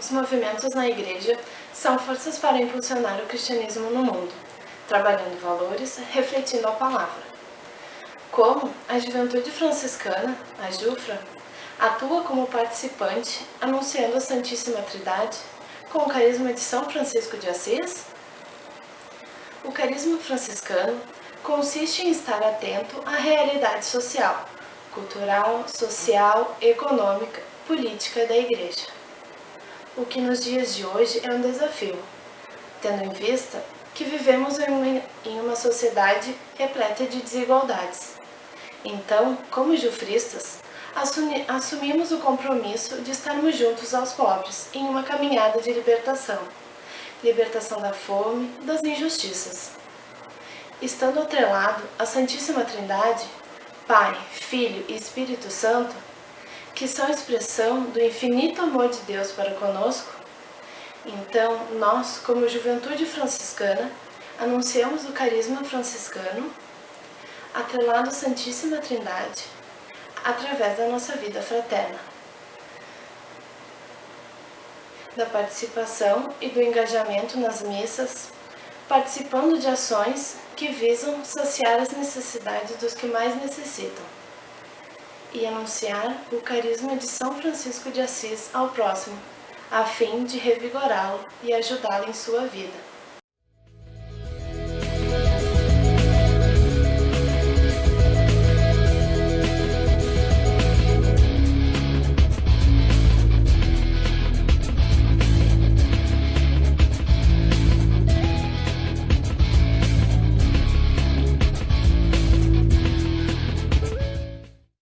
os movimentos na Igreja são forças para impulsionar o cristianismo no mundo, trabalhando valores, refletindo a palavra. Como a Juventude Franciscana, a JUFRA, atua como participante anunciando a Santíssima Trindade com o carisma de São Francisco de Assis? O carisma franciscano consiste em estar atento à realidade social, cultural, social, econômica, política da Igreja. O que nos dias de hoje é um desafio, tendo em vista que vivemos em uma sociedade repleta de desigualdades. Então, como jufristas, assumimos o compromisso de estarmos juntos aos pobres em uma caminhada de libertação, libertação da fome, das injustiças. Estando atrelado à Santíssima Trindade, Pai, Filho e Espírito Santo, que são expressão do infinito amor de Deus para conosco, então nós, como juventude franciscana, anunciamos o carisma franciscano, atrelado à Santíssima Trindade, através da nossa vida fraterna, da participação e do engajamento nas missas, participando de ações que visam saciar as necessidades dos que mais necessitam e anunciar o carisma de São Francisco de Assis ao próximo, a fim de revigorá-lo e ajudá-lo em sua vida.